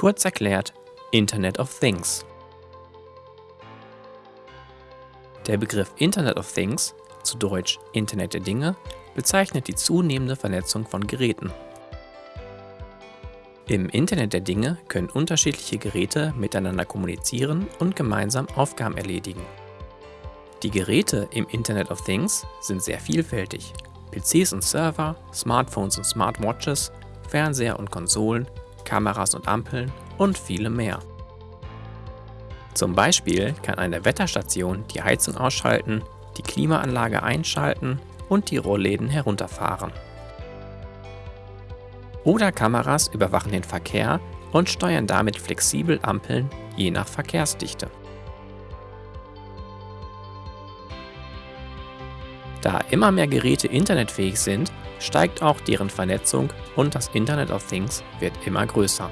Kurz erklärt Internet of Things. Der Begriff Internet of Things, zu Deutsch Internet der Dinge, bezeichnet die zunehmende Vernetzung von Geräten. Im Internet der Dinge können unterschiedliche Geräte miteinander kommunizieren und gemeinsam Aufgaben erledigen. Die Geräte im Internet of Things sind sehr vielfältig. PCs und Server, Smartphones und Smartwatches, Fernseher und Konsolen, Kameras und Ampeln und viele mehr. Zum Beispiel kann eine Wetterstation die Heizung ausschalten, die Klimaanlage einschalten und die Rollläden herunterfahren. Oder Kameras überwachen den Verkehr und steuern damit flexibel Ampeln je nach Verkehrsdichte. Da immer mehr Geräte internetfähig sind, steigt auch deren Vernetzung und das Internet of Things wird immer größer.